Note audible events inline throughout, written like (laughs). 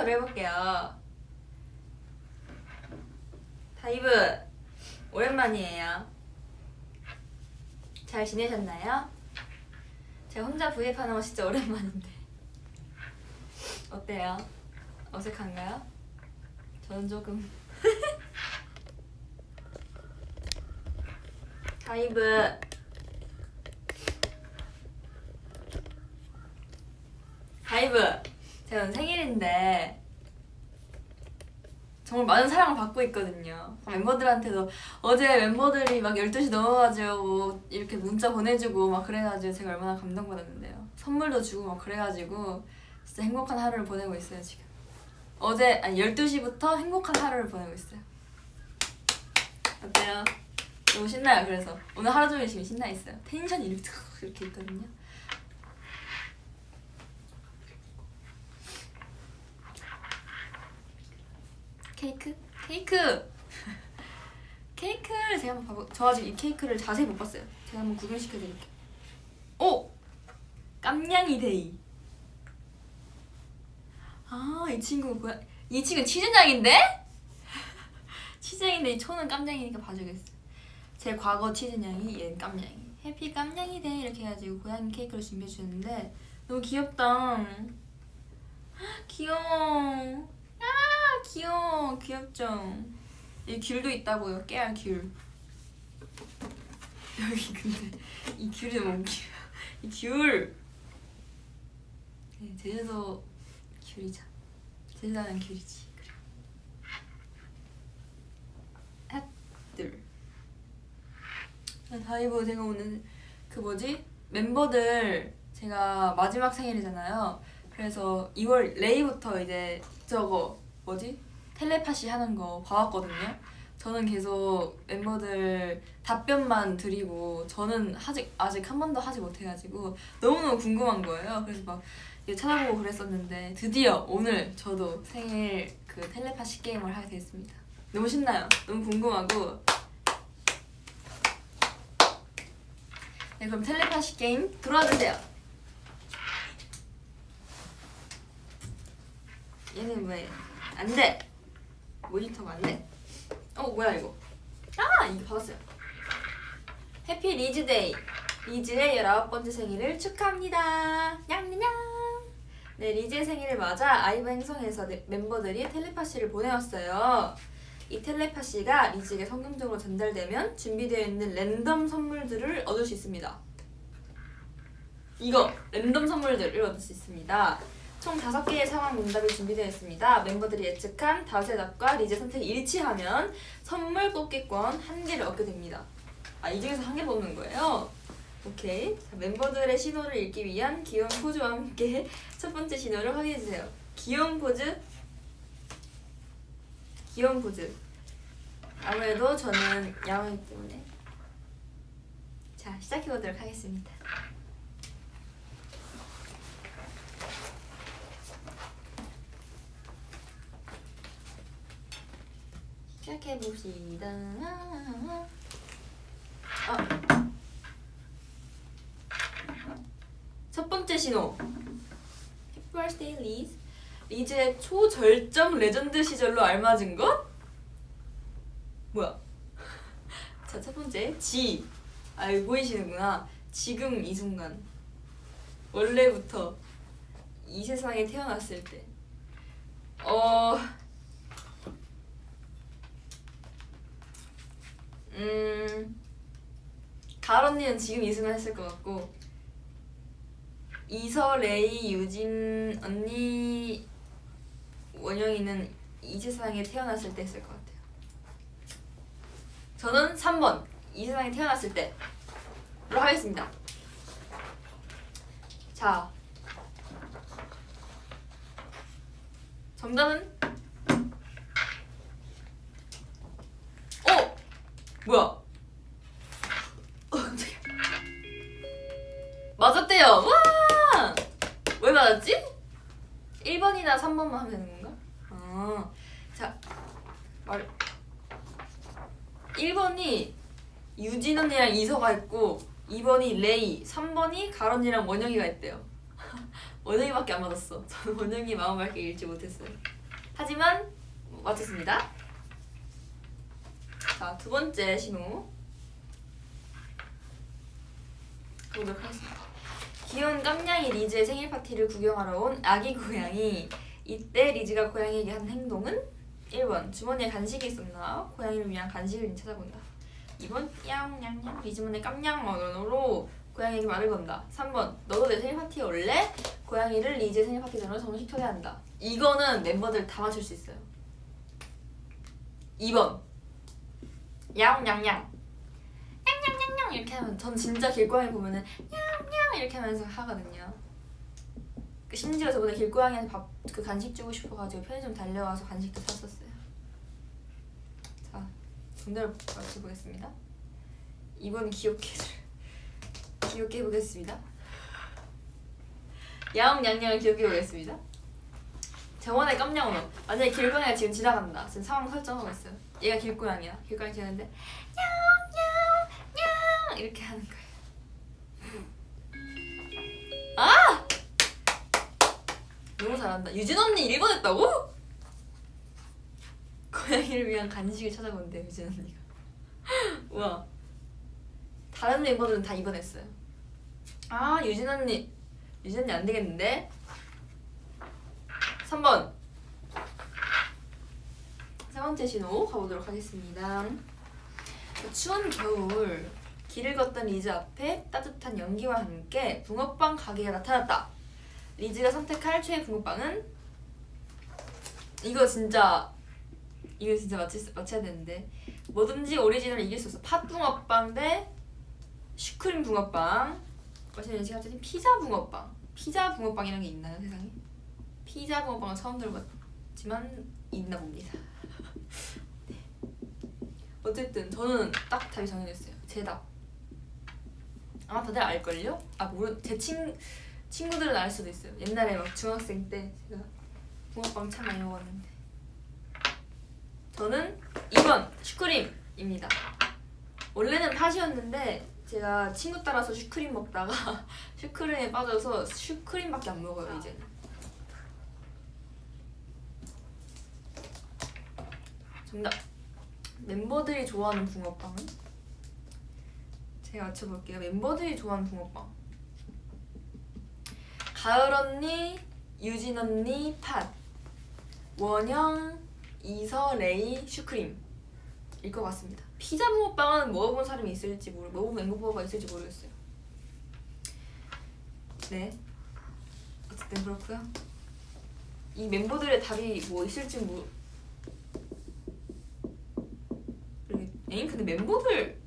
모니터를 해볼게요. 다이브 오랜만이에요. 잘 지내셨나요? 제가 혼자 브이앱하는 거 진짜 오랜만인데 어때요? 어색한가요? 저는 조금 (laughs) 다이브 다이브 제가 오늘 생일인데 정말 많은 사랑을 받고 있거든요. 멤버들한테도 어제 멤버들이 막 12시 넘어가지고 이렇게 문자 보내주고 막 그래가지고 제가 얼마나 감동받았는데요. 선물도 주고 막 그래가지고 진짜 행복한 하루를 보내고 있어요 지금. 어제 아니 12시부터 행복한 하루를 보내고 있어요. 어때요? 너무 신나요 그래서? 오늘 하루 종일 지금 신나 있어요? 텐션이 이렇게 탁 이렇게 있거든요 케이크? 케이크! (laughs) 케이크를 제가 한번 봐보 저 아직 이 케이크를 자세히 못 봤어요. 제가 한번 구경시켜드릴게요. 오! 깜냥이 day. 아 이 친구 뭐야? 이 친구 치즈냥인데? (laughs) 치즈냥인데 이 초는 깜냥이니까 봐주겠어. 제 과거 치즈냥이 얘는 깜냥이. happy 깜냥이 day 이렇게 해가지고 고양이 케이크를 준비해 주는데 너무 귀엽다. (gasps) 귀여워. 아 귀여워. 귀엽죠? 이 귤도 있다고요. 깨알 귤. (laughs) 여기 근데 이 귤이 너무 웃겨 이귤. 네, 제주도 귤이죠. 제주도는 귤이지. 핫들. 다이브 제가 오늘 그 뭐지? 멤버들 제가 마지막 생일이잖아요. 그래서 2월 레이부터 이제 저거 뭐지 텔레파시 하는 거 봐왔거든요. 저는 계속 멤버들 답변만 드리고 저는 아직 아직 한 번도 하지 못해가지고 너무너무 궁금한 거예요. 그래서 막 찾아보고 그랬었는데 드디어 오늘 저도 생일 그 텔레파시 게임을 하게 됐습니다. 너무 신나요. 너무 궁금하고 네 그럼 텔레파시 게임 들어와 주세요. 얘는 왜 안돼. 모니터가 안돼. 어 뭐야 이거? 아 이거 받았어요. Happy 리즈 day. 리즈의 19번째 생일을 축하합니다. 냥냥 네 리즈의 생일을 맞아 아이브 행성에서 네, 멤버들이 텔레파시를 보내왔어요. 이 텔레파시가 리즈에게 성공적으로 전달되면 준비되어 있는 랜덤 선물들을 얻을 수 있습니다. 이거 랜덤 선물들을 얻을 수 있습니다 총 5개의 상황 문답이 준비되어 있습니다. 멤버들이 예측한 다수의 답과 리즈 선택이 일치하면 선물 뽑기권 한 개를 얻게 됩니다. 아, 이 중에서 한 개 뽑는 거예요? 오케이. 자, 멤버들의 신호를 읽기 위한 귀여운 포즈와 함께 (laughs) 첫 번째 신호를 확인해주세요. 귀여운 포즈. 귀여운 포즈. 아무래도 저는 야옹이기 때문에. 자, 시작해보도록 하겠습니다. 시작해봅시다. 아. 첫 번째 신호. Happy birthday Liz 리즈의 초절정 레전드 시절로 알맞은 것? 뭐야? (laughs) 자 첫 번째. G 아 보이시는구나. 지금 이 순간. 원래부터 이 세상에 태어났을 때. 어... 음... 가을 언니는 지금 이승을 했을 것 같고 이서, 레이, 유진 언니, 원영이는 이 세상에 태어났을 때 했을 것 같아요. 저는 3번 이 세상에 태어났을 때로 하겠습니다. 자 정답은 어! 뭐야? 어. 맞았대요. 와! 왜 맞았지? 1번이나 3번만 하면 되는 건가? 아, 자, 말. 1번이 유진 언니랑 이서가 있고 2번이 레이, 3번이 가론이랑 원영이가 있대요. (laughs) 원영이밖에 안 맞았어. 저는 원영이 마음밖에 읽지 못했어요. 하지만 맞췄습니다. 자, 두 번째 신호. 보도록 하겠습니다. 귀여운 깜냥이 리즈의 생일 파티를 구경하러 온 아기 고양이. 이때 리즈가 고양이에게 한 행동은 1번 주머니에 간식이 있었나 고양이를 위한 간식을 찾아본다. 2번 야옹냥냥 리즈문의 깜냥 언어로 고양이에게 말을 건다. 3번 너도 내 생일 파티에 올래? 고양이를 리즈의 생일 파티 전으로 정식 초대한다. 이거는 멤버들 다 맞출 수 있어요. 2번 야옹냥냥 냥냥냥냥 이렇게 하면 전 진짜 길고양이 보면은 냥냥 이렇게 하면서 하거든요. 그 심지어 저번에 길고양이한테 밥 그 간식 주고 싶어가지고 편의점 달려와서 간식도 샀었어요. 자 정답을 맞춰보겠습니다. 2번 귀엽게 귀엽게 해보겠습니다. 야옹냥냥을 귀엽게 해보겠습니다. 저번에 깜냥 언어 만약에 길고양이가 지금 지나간다 지금 상황 설정하고 있어요 얘가 길고양이야. 길고양이 지나는데 냐옹냐옹냥 이렇게 하는 거예요 아! 너무 잘한다. 유진 언니 1번 했다고? 고양이를 위한 간식을 찾아본대 유진 언니가. (laughs) 우와. 다른 멤버들은 다 2번 했어요. 아 유진 언니. 유진 언니 안 되겠는데? 3번 세 번째 신호 가보도록 하겠습니다. 추운 겨울 길을 걷던 리즈 앞에 따뜻한 연기와 함께 붕어빵 가게가 나타났다. 리즈가 선택할 최애 붕어빵은? 이거 진짜 이거 진짜 맞출, 맞춰야 되는데. 뭐든지 오리지널 이길 수 없어. 팥 붕어빵 대 슈크림 붕어빵. 마시는 제가 찾은 피자 붕어빵. 피자 붕어빵이라는 게 있나요 세상에? 피자 붕어빵은 처음 들어봤지만 있나 봅니다. 네. 어쨌든 저는 딱 답이 정해졌어요. 제 답. 아마 다들 알걸요? 아 모르 제 친, 친구들은 알 수도 있어요. 옛날에 막 중학생 때 제가 붕어빵 참 많이 먹었는데 저는 2번 슈크림입니다. 원래는 팥이었는데 제가 친구 따라서 슈크림 먹다가 (laughs) 슈크림에 빠져서 슈크림밖에 안 먹어요 이제는. 정답. 멤버들이 좋아하는 붕어빵은? 제가 맞춰볼게요. 멤버들이 좋아하는 붕어빵. 가을 언니, 유진 언니, 팥. 원영, 이서, 레이, 슈크림. 일 것 같습니다. 피자 붕어빵은 먹어본 사람이 있을지 모르, 먹어본 멤버가 있을지 모르겠어요. 네. 어쨌든 그렇고요. 이 멤버들의 답이 뭐 있을지 모르. 에잉 근데 멤버들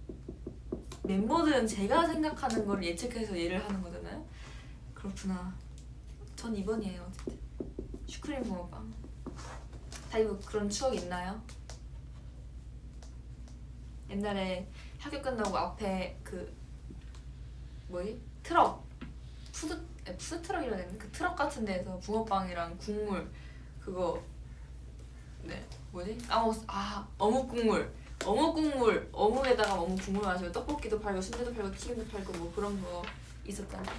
멤버들은 제가 생각하는 걸 예측해서 얘를 하는 거잖아요. 그렇구나. 전 2번이에요 어쨌든. 슈크림 붕어빵. 다이브 그런 추억 있나요? 옛날에 학교 끝나고 앞에 그 뭐지 트럭 푸드 에, 푸드 트럭이라 해야 되나 그 트럭 같은 데에서 붕어빵이랑 국물 그거 네 뭐지 까먹었어 아 어묵 국물 어묵 국물 어묵에다가 어묵 국물 마시고 떡볶이도 팔고 순대도 팔고 튀김도 팔고 뭐 그런 거 있었잖아요.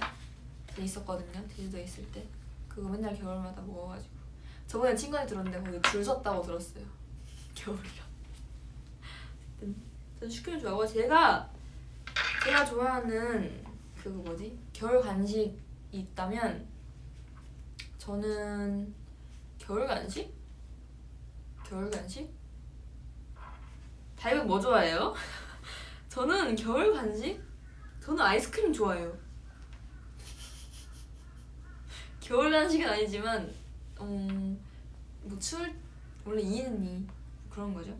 있었거든요. 제주도에 있을 때. 그거 맨날 겨울마다 먹어가지고. 저번에 친구한테 들었는데 거기 줄 섰다고 들었어요. (laughs) 겨울이라 전 슈크림 좋아하고. 제가 제가 좋아하는 그거 뭐지? 겨울 간식이 있다면 저는 겨울 간식? 겨울 간식? 다이브 뭐 좋아해요? (laughs) 저는 겨울 간식? 저는 아이스크림 좋아해요. 겨울 간식은 아니지만 음, 뭐 추울 원래 이는 이 그런 거죠.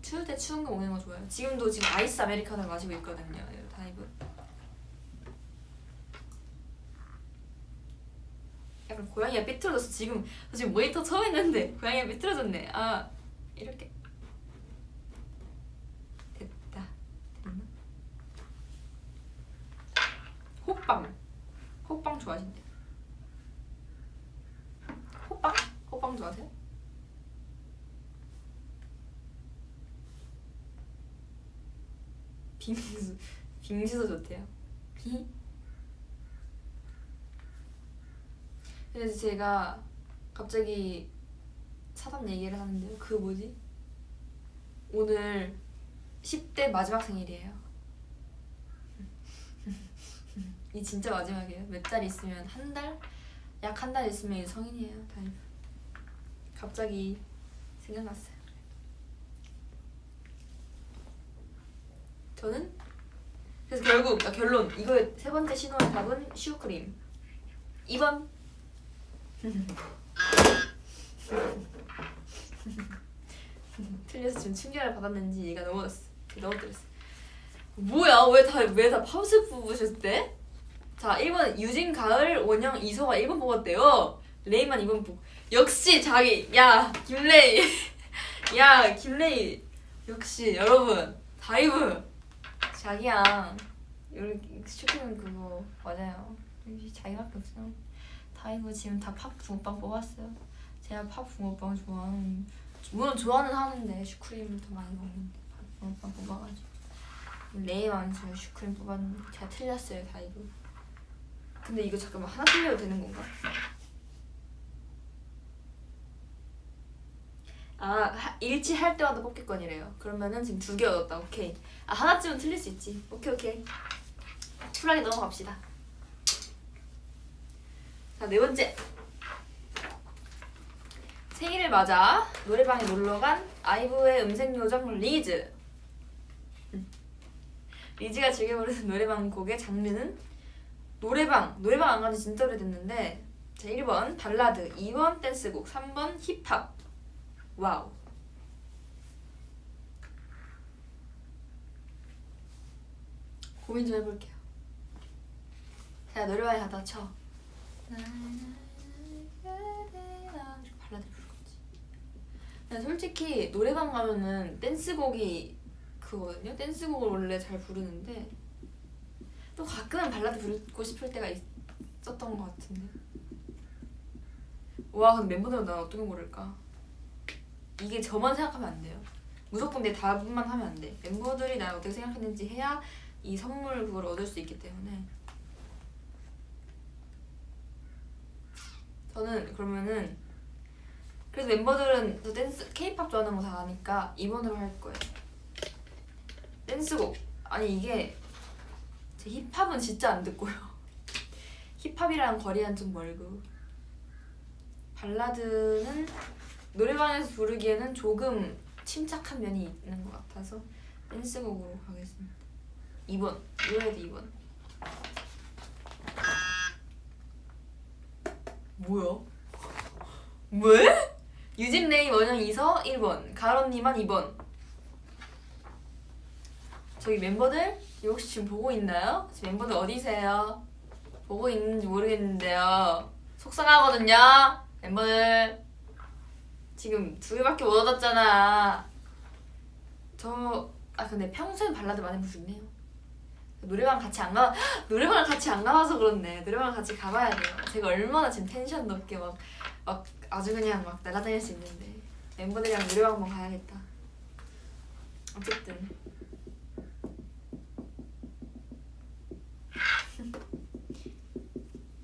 추울 때 추운 거 먹는 거 좋아요. 지금도 지금 아이스 아메리카노를 마시고 있거든요. 다이브. 약간 고양이가 삐뚤어졌어. 지금 저 지금 모니터 처음 했는데 고양이가 삐뚤어졌네. 아 이렇게 됐다. 됐나? 호빵. 호빵 좋아하신대요. 호빵? 호빵 좋아하세요? 빙수 빙수도 좋대요. 비 그래서 제가 갑자기 사담 얘기를 하는데요. 그 뭐지? 오늘 10대 마지막 생일이에요. (laughs) 이 진짜 마지막이에요. 몇 달 있으면 한 달? 약 한 달 있으면 성인이에요. 다이브. 갑자기 생각났어요. 저는 그래서 결국 아, 결론 이거 세 번째 신호의 답은 슈크림 2번 (laughs) (laughs) 틀려서 지금 충격을 받았는지 얘가 넘어졌어. 넘어뜨렸어. 뭐야? 왜 다 왜 다 파우스 뽑으셨대? 자 1번 유진 가을 원영 이서가 1번 뽑았대요. 레이만 2번 뽑. 역시 자기 야 김레이. (laughs) 야 김레이. 역시 여러분 다이브. 자기야. 여기 슈크림 그거 맞아요. 자기밖에 없어요 다이브 지금 다 팥 붕어빵 뽑았어요 제가 팥 붕어빵 좋아하는 물론 좋아는 하는데 슈크림을 더 많이 먹는데 팝 붕어빵 뽑아가지고. 레이만 제가 슈크림 뽑았는데 제가 틀렸어요 다이브 근데 이거 잠깐만 하나 틀려도 되는 건가? 아 하- 일치할 때마다 뽑기권이래요. 그러면은 지금 두 개 얻었다. 오케이. 아 하나쯤은 틀릴 수 있지. 오케이 오케이. 쿨하게 넘어갑시다. 자 네 번째 생일을 맞아 노래방에 놀러간 아이브의 음색 요정 리즈. 음. 리즈가 즐겨 부르는 (laughs) 노래방 곡의 장르는? 노래방. 노래방 안 간지 진짜 오래됐는데. 자 1번. 발라드. 2번. 댄스곡. 3번. 힙합. Wow. 고민 좀 해볼게요. 자 노래방에 가다 쳐 발라드 부를 거지 근데 솔직히 노래방 가면은 댄스곡이 그거든요. 댄스곡을 원래 잘 부르는데 또 가끔은 발라드 부르고 싶을 때가 있었던 것 같은데. 와 근데 멤버들은 난 어떻게 모를까? 이게 저만 생각하면 안 돼요. 무조건 내 답만 하면 안돼. 멤버들이 날 어떻게 생각했는지 해야 이 선물 그걸 얻을 수 있기 때문에. 저는 그러면은 그래서 멤버들은 또 댄스 케이팝 좋아하는 거 다 아니까 2번으로 할 거예요. 댄스곡. 아니 이게 제 힙합은 진짜 안 듣고요. (laughs) 힙합이랑 거리는 좀 멀고. 발라드는 노래방에서 부르기에는 조금 침착한 면이 있는 것 같아서 댄스곡으로 가겠습니다. 2번 이번에도 2번. 뭐야? (laughs) 왜? 유진 레이 원영 이서 1번 가을 언니만 2번 저기 멤버들 혹시 지금 보고 있나요? 지금 멤버들 어디세요? 보고 있는지 모르겠는데요. 속상하거든요 멤버들. 지금 두 개밖에 못 얻었잖아. 저... 아 근데 평소엔 발라드 많이 부르네요 노래방 같이 안 가... (gasps) 노래방을 같이 안 가봐서 그렇네. 노래방 같이 가봐야 돼요. 제가 얼마나 지금 텐션 높게 막, 막 아주 그냥 막 날아다닐 수 있는데. 멤버들이랑 노래방 한번 가야겠다. 어쨌든. (laughs)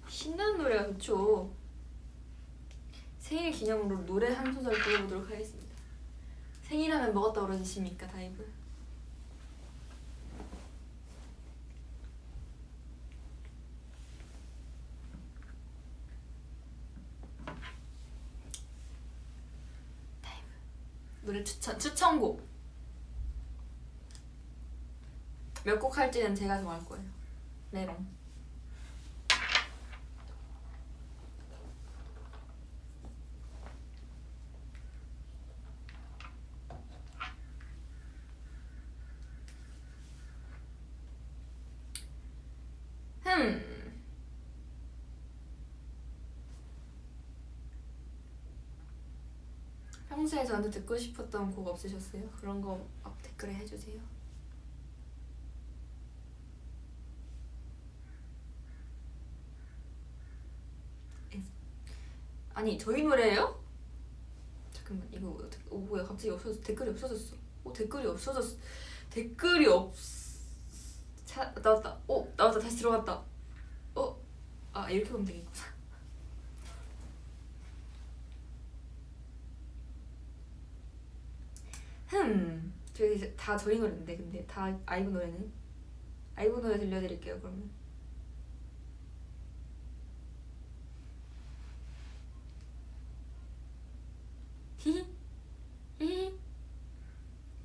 신나는 노래가 좋죠. 생일 기념으로 노래 한 소절 불러보도록 하겠습니다. 생일하면 뭐가 떠오르십니까 다이브? 추천 추천곡 몇 곡 할지는 제가 정할 거예요. 메롱. 흠. 평소에 저한테 듣고 싶었던 곡 없으셨어요? 그런 거막 댓글에 해주세요. 아니 저희 노래예요? 잠깐만 이거 어 뭐야 갑자기 없어졌 댓글이 없어졌어. 어 댓글이 없어졌어. 댓글이 없. 차 나왔다. 어 나왔다 다시 들어갔다. 어? 아 이렇게 보면 되겠구나. 흠 저희 다 저희 노래인데 근데 다 아이브 노래는? 아이브 노래 들려드릴게요 그러면. (laughs) 히히 히히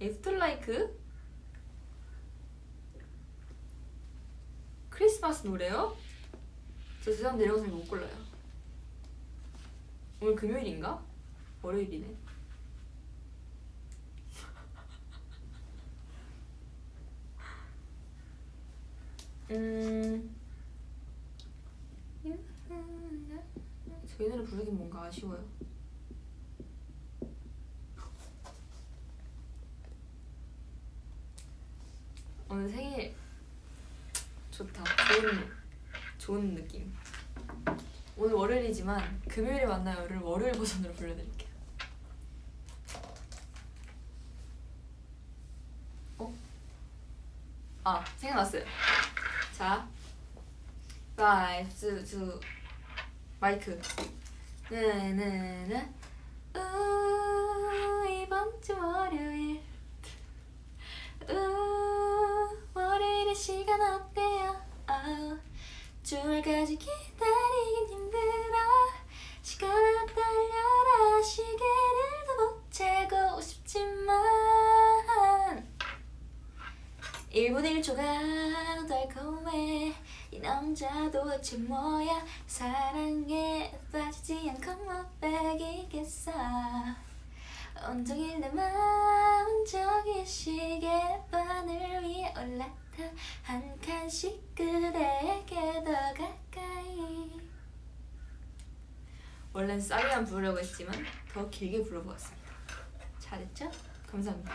After LIKE? 크리스마스 노래요? 저 죄송한데 이런 거 잘 못 골라요. 오늘 금요일인가? 월요일이네 음. 저희 노래 부르긴 뭔가 아쉬워요. 오늘 생일 좋다. 좋은 좋은 느낌. 오늘 월요일이지만 금요일에 만나요를 월요일 버전으로 불러드릴게요. 어? 아 생각났어요 자 라이프 주 마이크. 네네네. 우 이번 주 월요일. 우 월요일의 시간 어때요? 아, 주말까지 기다리긴 힘들어. 시간을 달려라. 시계를 더못 재고 싶지만 1분 1초가 달콤해. 이 남자 도대체 뭐야. 사랑에 빠지지 않고 못 베기겠어. 온종일 내 마음 저기 시계 바늘 위에 올라타 한 칸씩 그대에게 더 가까이. 원래는 싸리만 부르려고 했지만 더 길게 불러보았습니다. 잘했죠? 감사합니다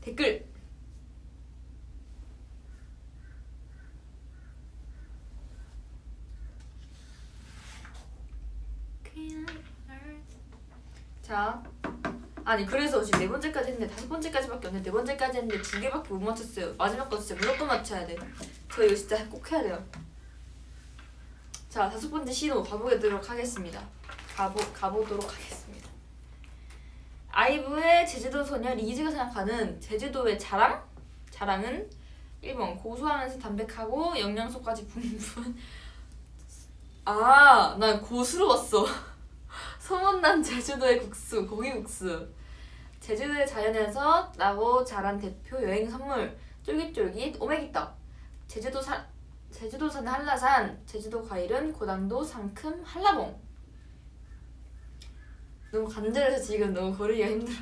댓글. 자 아니 그래서 지금 네 번째까지 했는데 다섯 번째까지밖에 없는데 네 번째까지 했는데 두 개밖에 못 맞췄어요. 마지막 거 진짜 무조건 맞춰야 돼저 이거 진짜 꼭 해야 돼요. 자 다섯 번째 시도 가보도록 하겠습니다. 가보, 가보도록 하겠습니다 아이브의 제주도 소녀 리즈가 생각하는 제주도의 자랑? 자랑은 1번 고소하면서 담백하고 영양소까지 풍부한 아, 난 고수로 봤어. 소문난 제주도의 국수, 고기국수. 제주도의 자연에서 나고 자란 대표 여행 선물, 쫄깃쫄깃 오메기떡. 제주도 산 제주도산 한라산, 제주도 과일은 고당도 상큼 한라봉. 너무 간절해서 지금 너무 고르기가 힘들어.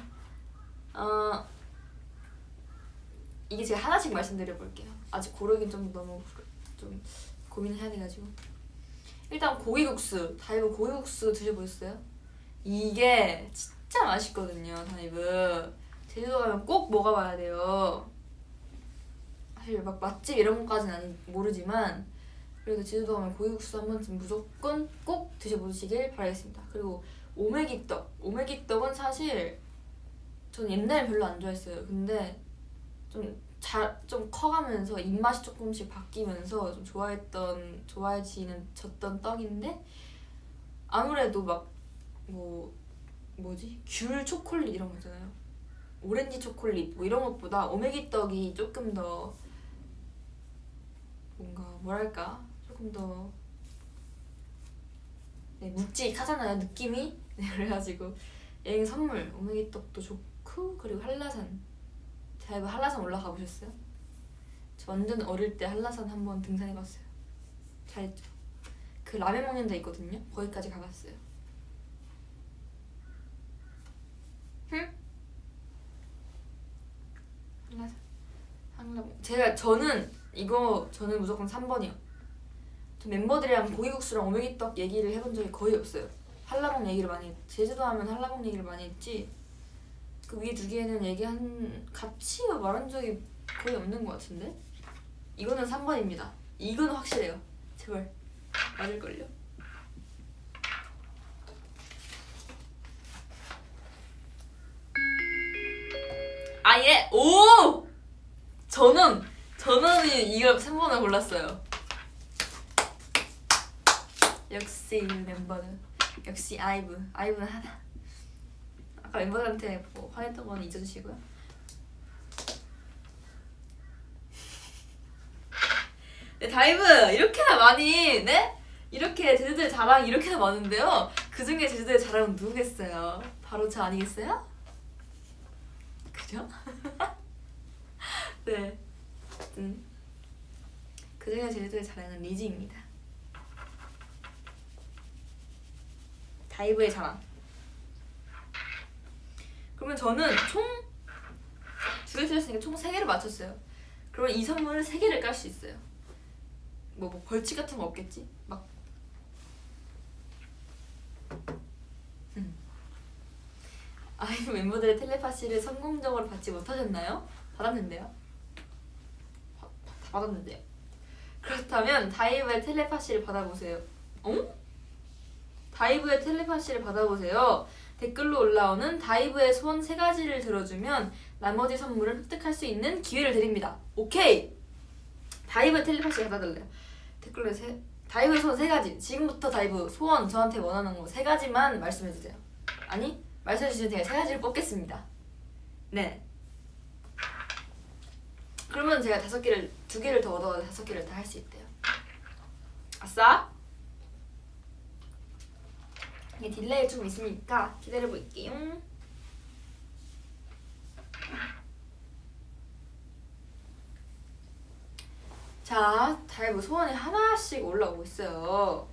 어, 이게 제가 하나씩 말씀드려 볼게요. 아직 고르긴 좀 너무 좀 고민해야 돼가지고. 일단 고기국수, 다이브 고기국수 드셔보셨어요? 이게 진짜 맛있거든요, 다이브. 제주도 가면 꼭 먹어봐야 돼요. 사실 막 맛집 이런 것까지는 모르지만 그래도 제주도 가면 고기국수 한 번쯤 무조건 꼭 드셔보시길 바라겠습니다. 그리고 오메기떡, 오메기떡은 사실 전 옛날에 별로 안 좋아했어요. 근데 좀 잘, 좀 커가면서 입맛이 조금씩 바뀌면서 좀 좋아했던, 좋아해지는, 졌던 떡인데, 아무래도 막, 뭐, 뭐지? 귤 초콜릿 이런 거 있잖아요. 오렌지 초콜릿, 뭐 이런 것보다 오메기 떡이 조금 더, 뭔가, 뭐랄까, 조금 더, 네, 묵직하잖아요, 느낌이? 네, 그래가지고, 여행 선물, 오메기 떡도 좋고, 그리고 한라산. 자이브 한라산 올라가 보셨어요? 저 완전 어릴 때 한라산 한번 등산해봤어요. 잘했죠. 그 라면 먹는 데 있거든요. 거기까지 가봤어요. 응? 한라산. 한라봉. 제가 저는 이거 저는 무조건 3번이요. 저 멤버들이랑 고기국수랑 오메기떡 얘기를 해본 적이 거의 없어요. 한라봉 얘기를 많이 했, 제주도 하면 한라봉 얘기를 많이 했지. 그 위에 두 개는 얘기한 같이 말한 적이 거의 없는 것 같은데? 이거는 3번입니다. 이거는 확실해요. 제발. 맞을걸요? 아예? 오! 저는 저는 이거 3번을 골랐어요. 역시 멤버는 역시 아이브 아이브는 하나 아까 멤버들한테 뭐 화냈던 건 잊어주시고요. 네, 다이브 이렇게나 많이 네? 이렇게 제주도의 자랑 이렇게나 많은데요. 그 중에 제주도의 자랑은 누구겠어요? 바로 저 아니겠어요? 그죠? (laughs) 네. 음. 그 중에 제주도의 자랑은 리즈입니다. 다이브의 자랑. 그러면 저는 총 두 개 틀렸으니까 총 세 개를 맞췄어요. 그러면 이 선물을 세 개를 깔 수 있어요. 뭐, 뭐 벌칙 같은 거 없겠지? 막 음. 아이브 멤버들의 텔레파시를 성공적으로 받지 못하셨나요? 받았는데요. 바- 다 받았는데요. 그렇다면 다이브의 텔레파시를 받아보세요. 어? 다이브의 텔레파시를 받아보세요. 댓글로 올라오는 다이브의 소원 세 가지를 들어주면 나머지 선물을 획득할 수 있는 기회를 드립니다. 오케이! 다이브의 텔레파시 받아달래요. 댓글로 세, 다이브의 소원 세 가지. 지금부터 다이브 소원 저한테 원하는 거 세 가지만 말씀해주세요. 아니, 말씀해주시면 제가 세 가지를 뽑겠습니다. 네. 그러면 제가 다섯 개를, 두 개를 더 얻어서 다섯 개를 다 할 수 있대요. 아싸! 이게 delay 좀 있으니까 기다려 볼게요. 자, 다이브 소원이 하나씩 올라오고 있어요.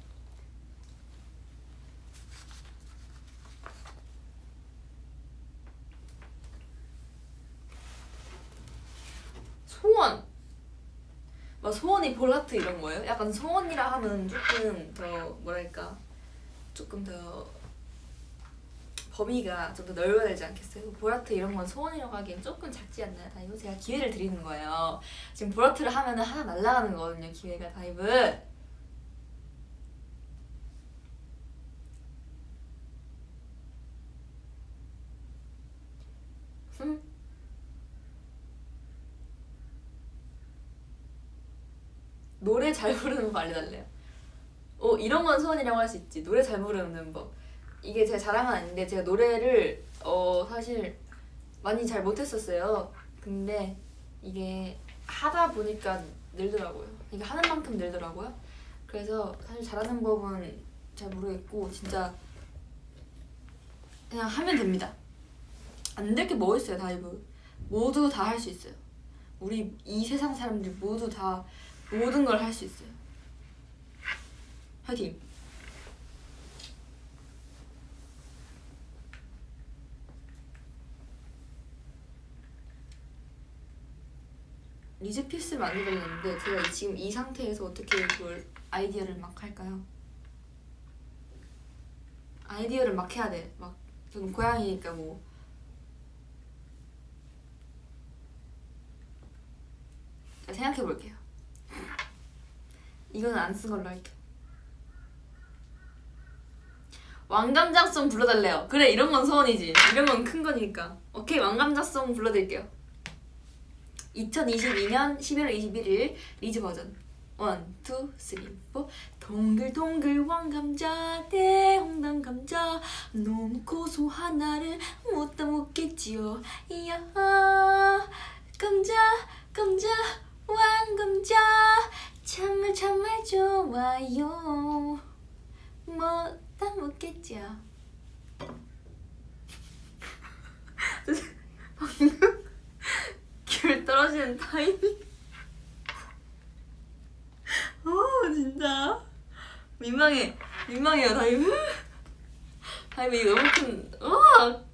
소원. 막 소원이 볼하트 이런 거예요? 약간 소원이라 하면 조금 더 뭐랄까 조금 더 범위가 좀 더 넓어야 되지 않겠어요? 볼하트 이런 건 소원이라고 하기엔 조금 작지 않나요? 다이브? 제가 기회를 드리는 거예요. 지금 볼하트를 하면 하나 날라가는 거거든요, 기회가 다이브. 음. 노래 잘 부르는 거 알려달래요. 어 이런 건 소원이라고 할 수 있지. 노래 잘 부르는 법. 이게 제 자랑은 아닌데 제가 노래를 어 사실 많이 잘 못했었어요. 근데 이게 하다 보니까 늘더라고요. 이게 하는 만큼 늘더라고요. 그래서 사실 잘하는 법은 잘 모르겠고 진짜 그냥 하면 됩니다. 안 될 게 뭐 있어요, 다이브. 모두 다 할 수 있어요. 우리 이 세상 사람들 모두 다 모든 걸 할 수 있어요. 화이팅! 리즈 피스 만들었는데 제가 이- 지금 이 상태에서 어떻게 그걸 아이디어를 막 할까요? 아이디어를 막 해야 돼. 막 저는 고양이니까 뭐 자, 생각해 볼게요. 이거는 안쓴 걸로 할게요. 왕감자송 불러달래요. 그래 이런 건 소원이지. 이런 건 큰 거니까. 오케이 왕감자송 불러드릴게요. 2022년 11월 21일 리즈 버전 1, 2, 3, 4 동글동글 왕감자 대홍당 감자 너무 고소한 나를 못다 먹겠지요 이야 감자 감자 왕감자 정말 정말 좋아요 먹겠죠 방금 귤 떨어지는 타이밍. 어 진짜. 민망해. 민망해요 다이브 이거 너무 큰 어!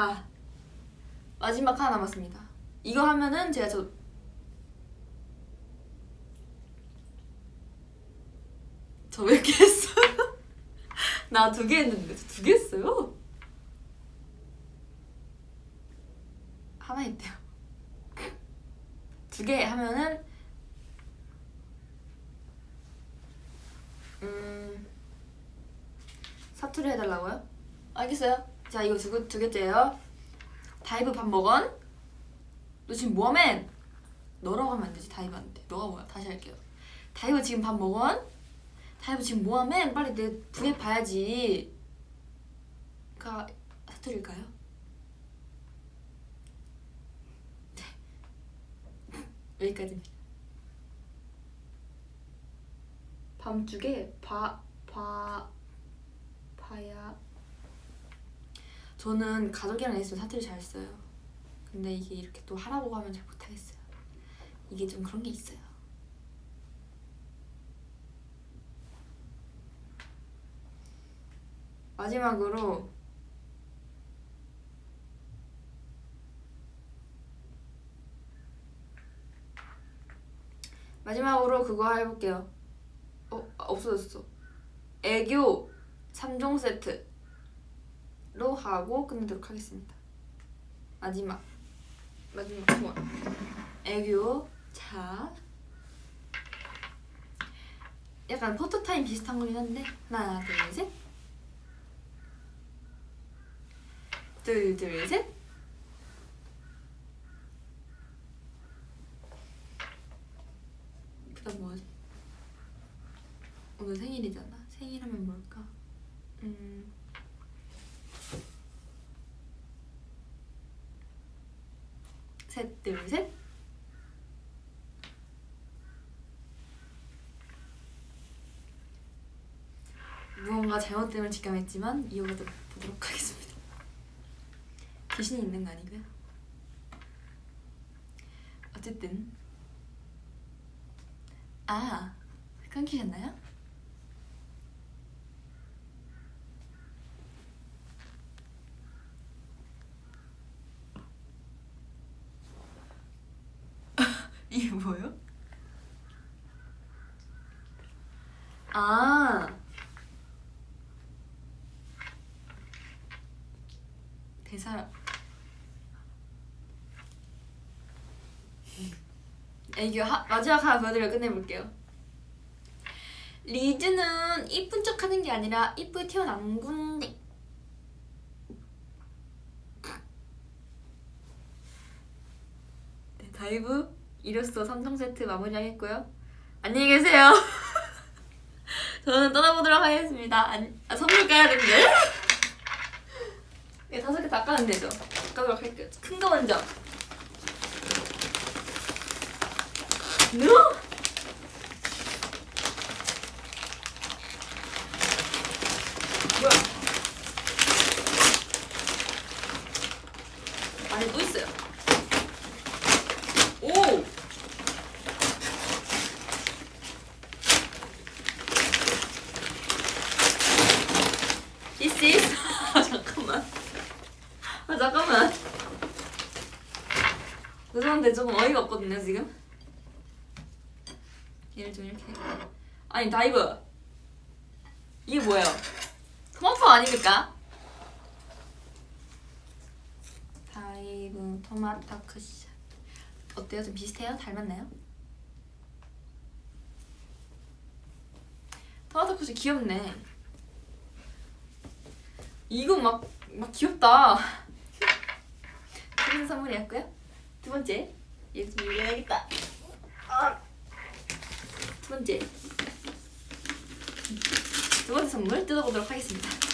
자 마지막 하나 남았습니다 이거 하면은 제가 저 저 몇 개 했어요? (laughs) 나 두 개 했는데 저두개 했어요? 하나 했대요 두 개 하면은 음 사투리 해달라고요? 알겠어요 자 이거 두, 두 개째예요. 다이브 밥 먹은? 너 지금 뭐하면? 너라고 하면 안 되지 다이브한테. 너가 뭐야? 다시 할게요. 다이브 지금 밥 먹은? 다이브 지금 뭐하면? 빨리 내 분해 봐야지. 가 사투릴까요? 네. (laughs) 여기까지입니다. 밤중에 봐, 봐, 봐야 저는 가족이랑 있으면 사투리 잘 써요. 근데 이게 이렇게 또 하라고 하면 잘 못하겠어요. 이게 좀 그런 게 있어요. 마지막으로 마지막으로 그거 해볼게요. 어 아, 없어졌어. 애교 3종 세트 로 하고 끝내도록 하겠습니다. 마지막 마지막 번 애교 자 약간 포토타임 비슷한 거긴 한데 하나 둘셋 둘 둘셋 그다음 뭐하지? 오늘 생일이잖아. 생일하면 뭘까? 음. 셋, 둘, 셋. 무언가 잘못됨을 직감했지만 이어가 보도록 하겠습니다. 귀신이 있는 거 아니고요. 어쨌든 아 끊기셨나요? 이게 뭐예요? 아. 대사. 애교 하, 마지막 하나 보여드리고 끝내볼게요. 리즈는 이쁜 척 하는 게 아니라 이쁘게 태어난 건데 네, 다이브 이로써 3종 세트 마무리하겠고요. 안녕히 계세요. (laughs) 저는 떠나보도록 하겠습니다. 안, 아, 선물 까야 되는데. 네, (laughs) 다섯 개 다 까면 되죠. 까도록 할게요. 큰 거 먼저. No! 뭐야? 안에 또 있어요. 오! This is 아 잠깐만. 아 잠깐만. 죄송한데 조금 어이가 없거든요 지금. 얘를 좀 이렇게. 아니 다이브. 이게 뭐예요? 토마토 아닙니까? 다이브 토마토 쿠션 어때요? 좀 비슷해요? 닮았나요? 토마토 쿠션 귀엽네 이거 막, 막 귀엽다 (laughs) 좋은 선물이었고요 두 번째 얘좀 읽어야겠다 아. 두 번째 두 번째 선물 뜯어보도록 하겠습니다.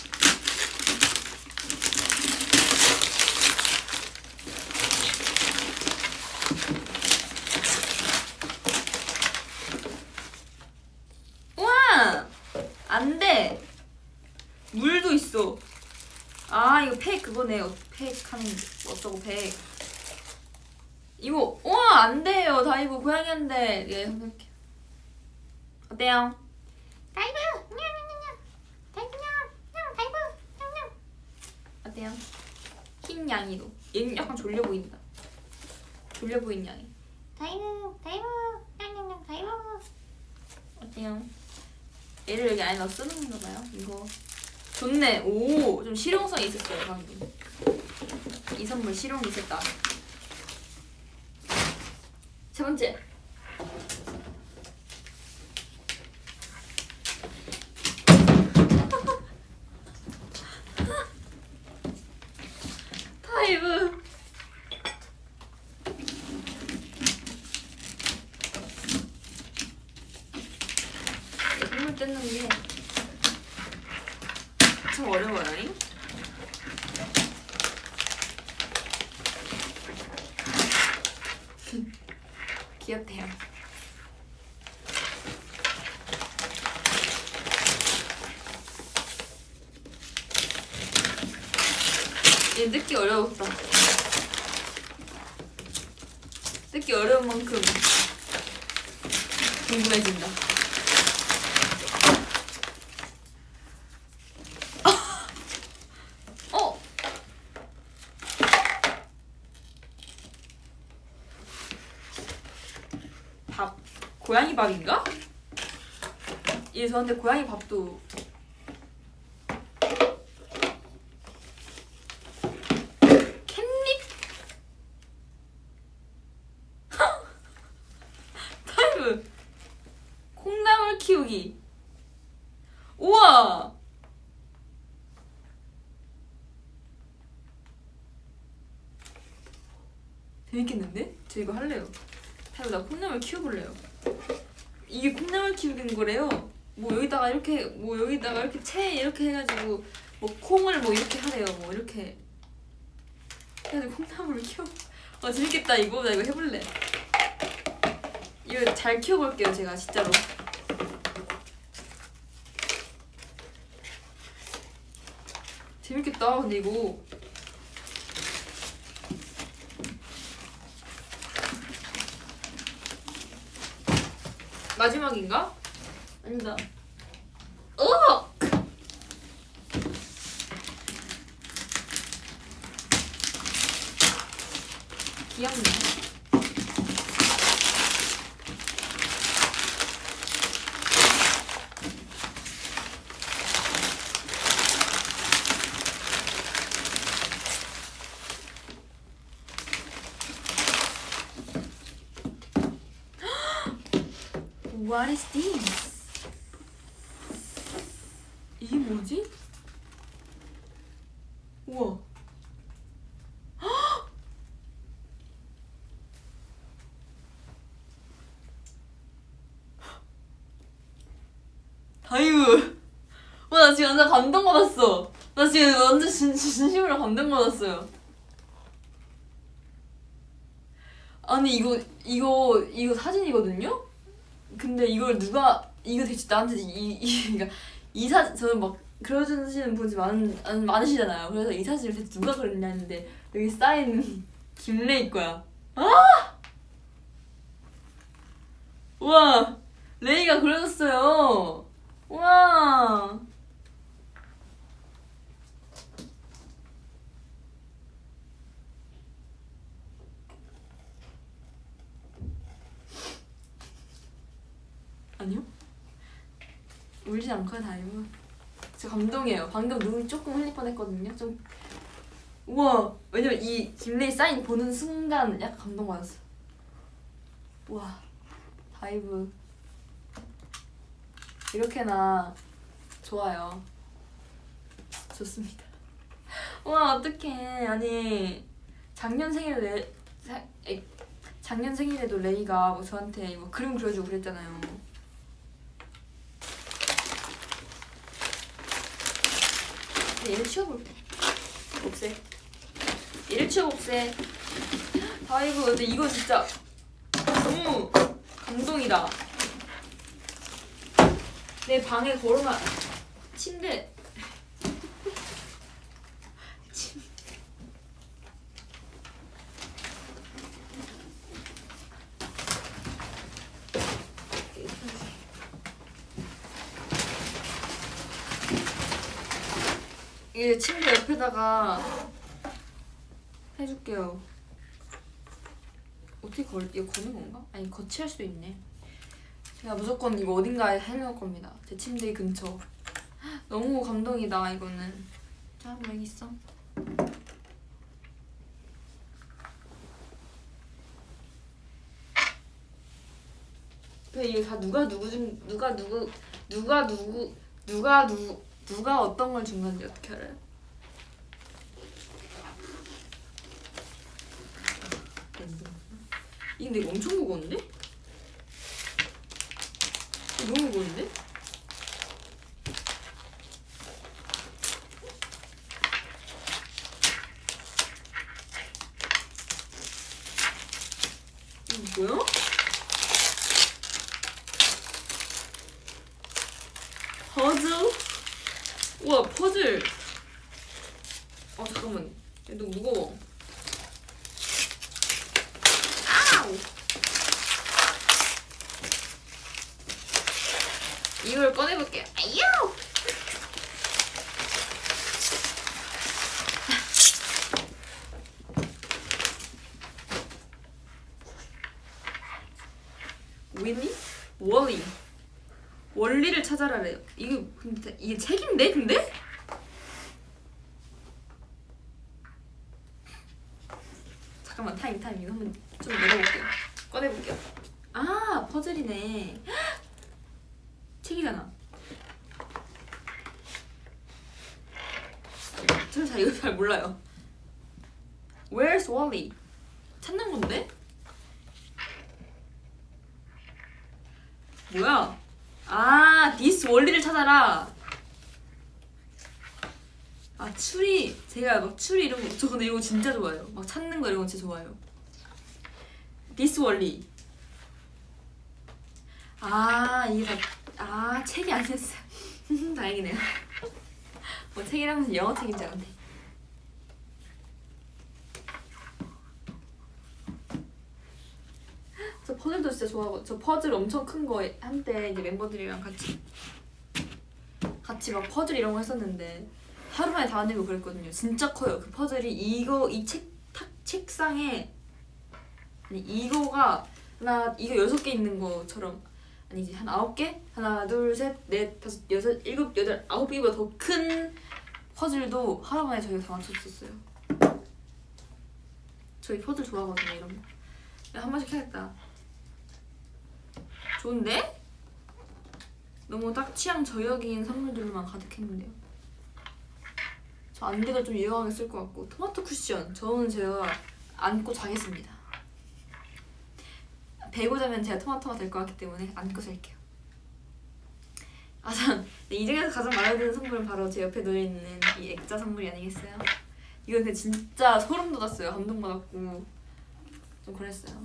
물도 있어. 아, 이거 팩 그거네. 팩 하는 거. 어쩌고 팩. 이거, 우와! 안 돼요. 다이브 고양이한테. 예, 선생님. 어때요? 다이브! 냐냐냐냐! 다이브 냥! 냥! 다이브! 냥! 냥! 어때요? 흰 냥이도 얘는 약간 졸려 보인다 졸려 보인 냥이 다이브! 다이브! 냥냥냥 다이브! 어때요? 얘를 여기 안에 넣어 쓰는 건가 봐요 이거 좋네 오! 좀 실용성이 있었어요 방금 이 선물 실용이 있었다 세 번째 타이브. 선물 뜯는 게 참 어려워요. 잉? 귀엽대요. 얘 뜯기 어려웠다. 뜯기 어려운 만큼 궁금해진다. (laughs) 어? 밥 고양이 밥인가? 얘 저한테 고양이 밥도 캣닙 타이브 콩나물 키우기. 우와! 재밌겠는데? 저 이거 할래요. 다이브 나 콩나물 키워볼래요. 이게 콩나물 키우는 거래요? 뭐 여기다가 이렇게 뭐 여기다가 이렇게 채 이렇게 해가지고 뭐 콩을 뭐 이렇게 하래요. 뭐 이렇게. 해가지고 콩나물을 키워. 아 재밌겠다. 이거 나 이거 해볼래. 이거 잘 키워볼게요 제가 진짜로 재밌겠다 근데 마지막인가? 아니다 어! 귀엽네 What is this? 이게 뭐지? 우와. 헉! 다이브. 와, 나 지금 완전 감동받았어. 나 지금 완전 진, 진심으로 감동받았어요. 아니, 이거, 이거, 이거 사진이거든요? 근데 이걸 누가 이거 대체 나한테 이, 이 그러니까 이사 저는 막 그려주시는 분이 많, 많 많으시잖아요. 그래서 이 사진을 대체 누가 그렸냐 했는데 여기 사인 김레이 거야. 아! 우와 레이가 그려줬어요. 우와. 아니요? 울지 않고요 다이브 저 감동이에요. 방금 눈이 조금 흘릴 뻔했거든요. 좀 우와. 왜냐면 이 김레이 사인 보는 순간 약간 감동받았어 우와. 다이브 이렇게나 좋아요 좋습니다 (laughs) 우와 어떡해 아니 작년 생일에 레, 사, 에, 작년 생일에도 레이가 뭐 저한테 뭐 그림 그려주고 그랬잖아요 얘를 치워볼게. 옥새. 얘를 치워봅세. 아이고, 근데 이거 진짜 너무 감동이다. 내 방에 걸어놔. 침대. 침. 이게 침대 옆에다가 해줄게요. 어떻게 걸, 이거 거는 건가? 아니, 거치할 수도 있네. 제가 무조건 이거 어딘가에 해놓을 겁니다 제 침대 근처 (gasps) 너무 감동이다 이거는 자 뭐 여기 있어 근데 이게 다 누가 누구 중 누가 누구 누가 누구 누가 누 누가 어떤 걸 준 건지 어떻게 알아요? 이 근데 이거 엄청 무거운데? 너무 무거운데? 이거 뭐야? 퍼즐? 우와 퍼즐 아 잠깐만 얘 너무 무거워 아우 이걸 꺼내볼게요 아유 윌리? 월리 원리를 찾아라래요 이게 근데 이게 책인데 근데? 잠깐만 타임 타임 이거 한번 좀 내려볼게요 꺼내볼게요 아 퍼즐이네 책이잖아 저는 잘 이거 잘 몰라요 Where's Wally? 찾는 건데? 뭐야? 아, This 월리를 찾아라. 아, 추리. 제가 막 추리 이런 거, 저 근데 이거 진짜 좋아해요. 막 찾는 거 이런 거 진짜 좋아해요. This 월리. 아, 이게 다, 아, 책이 아니었어요. (laughs) 다행이네요. 뭐 책이라면서 영어 책인 줄 알았네. 저 퍼즐도 진짜 좋아하고 저 퍼즐 엄청 큰 거 한때 이제 멤버들이랑 같이 같이 막 퍼즐 이런 거 했었는데 하루 만에 다 만들고 그랬거든요. 진짜 커요. 그 퍼즐이 이거 이책 책상에 아니 이거가 하나 이거 여섯 개 있는 거처럼 아니지 한 아홉 개 하나 둘셋넷 다섯 여섯 일곱 여덟 아홉 개보다 더 큰 퍼즐도 하루 만에 저희가 다 맞췄었어요. 저희 퍼즐 좋아하거든요. 이런 거. 야, 한 번씩 해야겠다. 좋은데? 너무 딱 취향 저격인 선물들만 가득했는데요. 저 안대가 좀 유용하게 쓸 것 같고 토마토 쿠션 저는 제가 안고 자겠습니다. 베고 자면 제가 토마토가 될 것 같기 때문에 안고 잘게요. 아, 전이 중에서 가장 마음에 드는 선물은 바로 제 옆에 놓여 있는 이 액자 선물이 아니겠어요? 이거 근데 진짜 소름 돋았어요. 감동받았고 좀 그랬어요.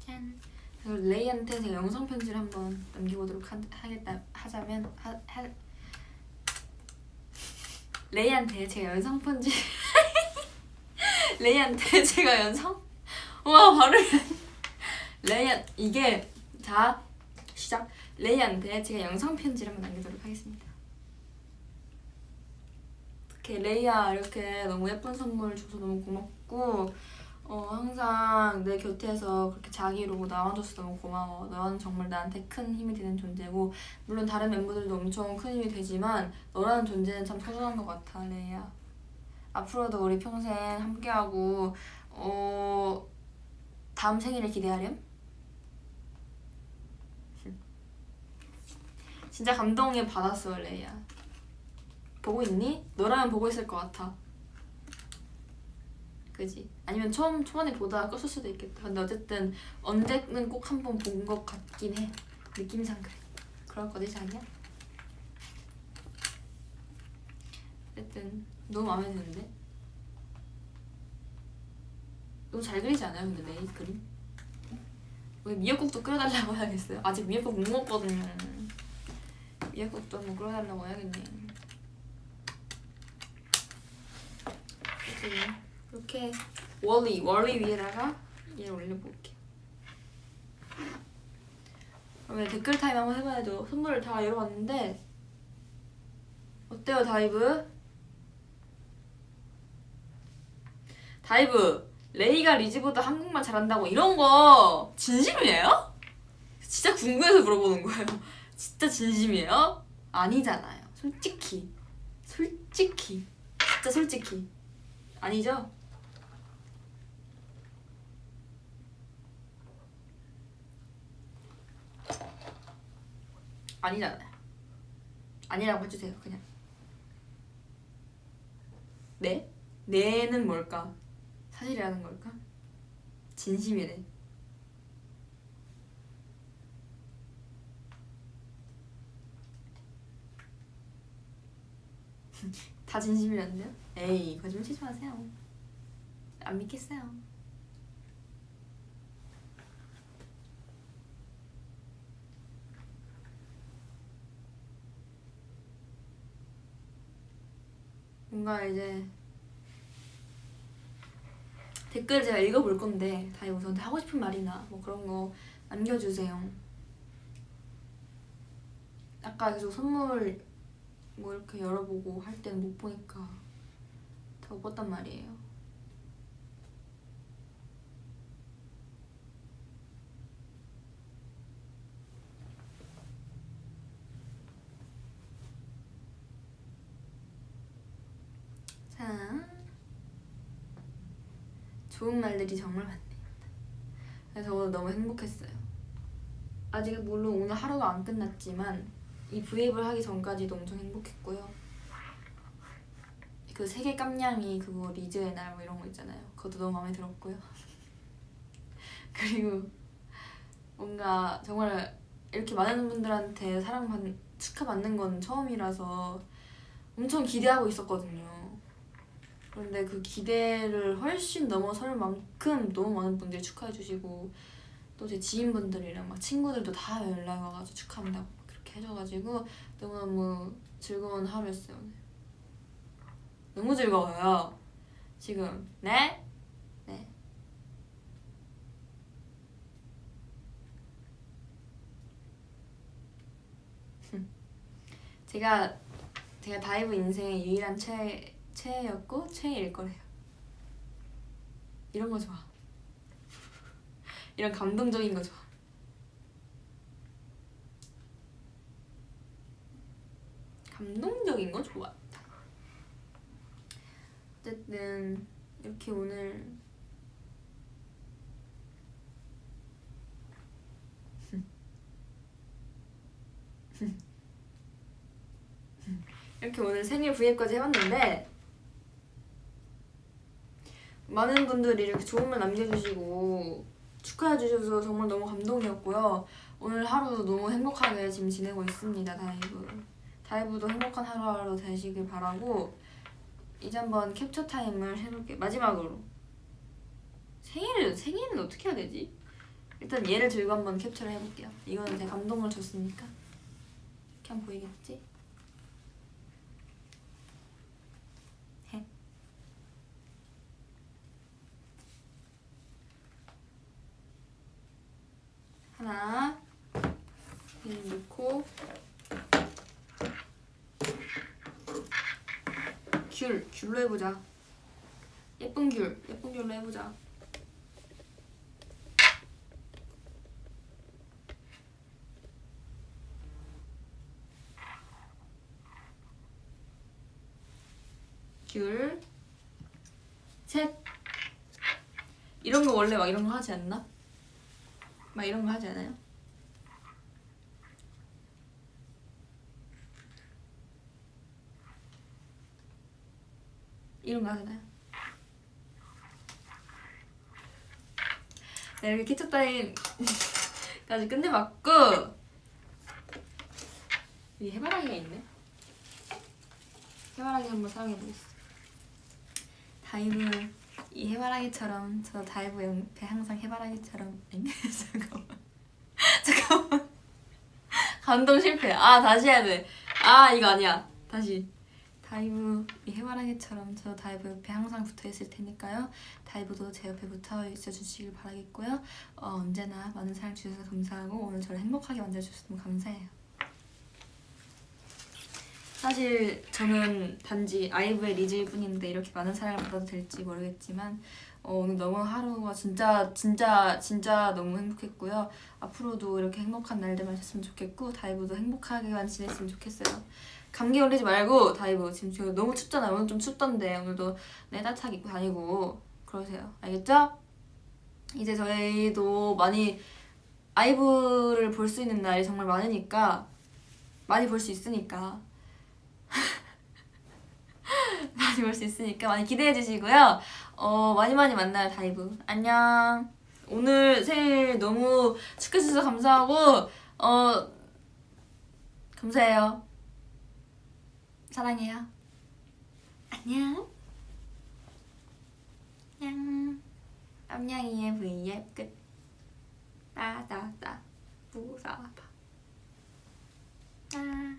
짠. 그리고 레이한테 제가 영상 편지를 한번 남겨보도록 하, 하겠다 하자면 하, 하 레이한테 제가 영상 편지 (laughs) 레이한테 제가 영상 와 발음 레이한 이게 자 시작 레이한테 제가 영상 편지를 한번 남기도록 하겠습니다. 이렇게 레이야 이렇게 너무 예쁜 선물 줘서 너무 고맙고 어, 항상 내 곁에서 그렇게 자기로 나와줘서 너무 고마워. 너는 정말 나한테 큰 힘이 되는 존재고 물론 다른 멤버들도 엄청 큰 힘이 되지만 너라는 존재는 참 소중한 것 같아 레이야. 앞으로도 우리 평생 함께하고 어, 다음 생일을 기대하렴. 진짜 감동에 받았어 레이야. 보고 있니? 너라면 보고 있을 것 같아. 그지? 아니면 처음 초반에 보다가 껐을 수도 있겠다. 근데 어쨌든 언제는 꼭 한 번 본 것 같긴 해. 느낌상 그래. 그럴 거지 자기야? 어쨌든 너무 마음에 드는데? 너무 잘 그리지 않아요? 근데 레이 그림? 우리 미역국도 끓여달라고 해야겠어요? 아직 미역국 못 먹거든요. 미역국도 한번 끓여달라고 해야겠네. 이렇게 월리 월리 위에다가 얘를 올려볼게요. 그러면 댓글 타임 한번 해봐야죠. 선물을 다 열어봤는데 어때요 다이브? 다이브 레이가 리즈보다 한국말 잘한다고 이런 거 진심이에요? 진짜 궁금해서 물어보는 거예요. (laughs) 진짜 진심이에요? 아니잖아요. 솔직히 솔직히 진짜 솔직히 아니죠? 아니잖아요. 아니라고 해주세요, 그냥. 네? 네는 뭘까? 사실이라는 걸까? 진심이네. (laughs) 다 진심이란데요? 에이 거짓말 치지 마세요. 안 믿겠어요. 뭔가 이제 댓글 제가 읽어볼 건데 다 우선한테 하고 싶은 말이나 뭐 그런 거 남겨주세요. 아까 계속 선물 뭐 이렇게 열어보고 할 때는 못 보니까 다 못 봤단 말이에요. 자, 좋은 말들이 정말 많네요. 그래서 오늘 너무 행복했어요. 아직 물론 오늘 하루가 안 끝났지만 이 브이앱을 하기 전까지도 엄청 행복했고요. 그 세계 깜냥이 그거 리즈의 날 뭐 이런 거 있잖아요. 그것도 너무 마음에 들었고요. (laughs) 그리고 뭔가 정말 이렇게 많은 분들한테 사랑받 축하받는 건 처음이라서 엄청 기대하고 있었거든요. 그런데 그 기대를 훨씬 넘어설 만큼 너무 많은 분들이 축하해 주시고 또 제 지인분들이랑 막 친구들도 다 연락 와가지고 축하한다고 그렇게 해줘가지고 너무너무 즐거운 하루였어요 너무 즐거워요. 지금. 네? 네. (laughs) 제가 제가 다이브 인생의 유일한 최 최애였고 최애일 거래요. 이런 거 좋아. 이런 감동적인 거 좋아. 감동적인 거 좋아. 어쨌든 이렇게 오늘 (laughs) 이렇게 오늘 생일 브이앱까지 해봤는데 많은 분들이 이렇게 좋은 말 남겨주시고 축하해 주셔서 정말 너무 감동이었고요. 오늘 하루 너무 행복하게 지금 지내고 있습니다, 다이브. 다이브도 행복한 하루하루 되시길 바라고 이제 한번 캡처 타임을 해볼게요. 마지막으로. 생일은, 생일은 어떻게 해야 되지? 일단 얘를 들고 한번 캡처를 해볼게요. 이거는 제가 감동을 줬으니까. 이렇게 하면 보이겠지? 하나 이 넣고 귤, 귤로 해보자. 예쁜 귤, 예쁜 귤로 해보자. 귤, 셋. 이런 거 원래 막 이런 거 하지 않나? 막 이런 거 하지 않아요? 이런 거 하잖아요? 네, 이렇게 캡처 타임까지 끝내봤고 이 해바라기가 있네? 해바라기 한번 사용해보겠습니다. 다이브 이 해바라기처럼 저 다이브 옆에 항상 해바라기처럼 (laughs) 잠깐만. 잠깐만. 감동 실패 아 다시 해야 돼아 이거 아니야. 다시. 다이브 이 해바라기처럼 저 다이브 옆에 항상 붙어 있을 테니까요. 다이브도 제 옆에 붙어 있어 주시길 바라겠고요. 어, 언제나 많은 사랑 주셔서 감사하고 오늘 저를 행복하게 만들어주셔서 너무 감사해요 사실 저는 단지 아이브의 리즈일 뿐인데 이렇게 많은 사랑을 받아도 될지 모르겠지만 어, 오늘 너무 하루가 진짜 진짜 진짜 너무 행복했고요. 앞으로도 이렇게 행복한 날들만 있었으면 좋겠고 다이브도 행복하게만 지냈으면 좋겠어요. 감기 걸리지 말고 다이브 지금 저 너무 춥잖아요. 오늘 좀 춥던데 오늘도 네 따뜻하게 입고 다니고 그러세요. 알겠죠? 이제 저희도 많이 아이브를 볼 수 있는 날이 정말 많으니까 많이 볼 수 있으니까 (laughs) 많이 볼 수 있으니까 많이 기대해 주시고요. 어, 많이 많이 만나요, 다이브. 안녕. 오늘 생일 너무 축하해 주셔서 감사하고 어 감사해요. 사랑해요. 안녕. 안녕. 깜냥이의 V앱 끝. 따다다 부사바. 아.